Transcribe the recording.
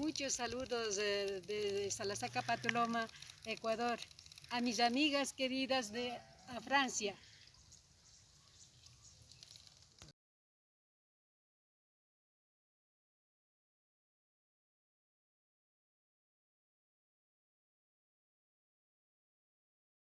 Muchos saludos eh, de Salasaca Patuloma, Ecuador. A mis amigas queridas de Francia,